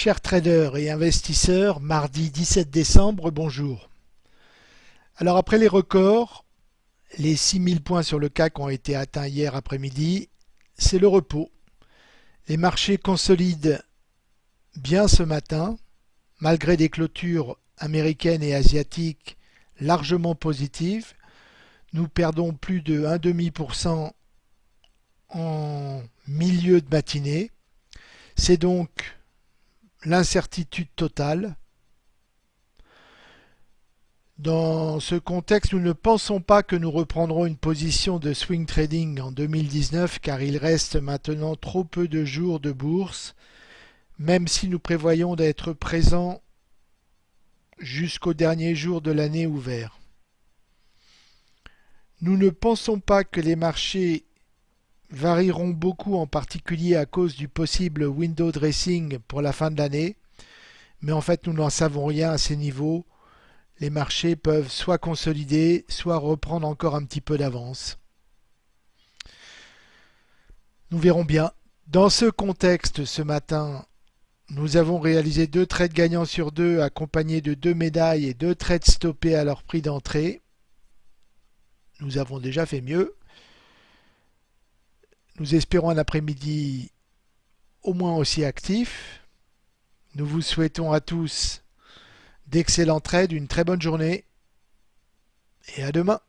Chers traders et investisseurs, mardi 17 décembre, bonjour. Alors après les records, les 6000 points sur le CAC ont été atteints hier après-midi, c'est le repos. Les marchés consolident bien ce matin, malgré des clôtures américaines et asiatiques largement positives. Nous perdons plus de 1,5% en milieu de matinée. C'est donc l'incertitude totale. Dans ce contexte, nous ne pensons pas que nous reprendrons une position de swing trading en 2019 car il reste maintenant trop peu de jours de bourse, même si nous prévoyons d'être présents jusqu'au dernier jour de l'année ouvert. Nous ne pensons pas que les marchés varieront beaucoup en particulier à cause du possible window dressing pour la fin de l'année, mais en fait nous n'en savons rien à ces niveaux. Les marchés peuvent soit consolider, soit reprendre encore un petit peu d'avance. Nous verrons bien. Dans ce contexte, ce matin, nous avons réalisé deux trades gagnants sur deux accompagnés de deux médailles et deux trades stoppés à leur prix d'entrée. Nous avons déjà fait mieux. Nous espérons un après-midi au moins aussi actif. Nous vous souhaitons à tous d'excellents trades, une très bonne journée et à demain.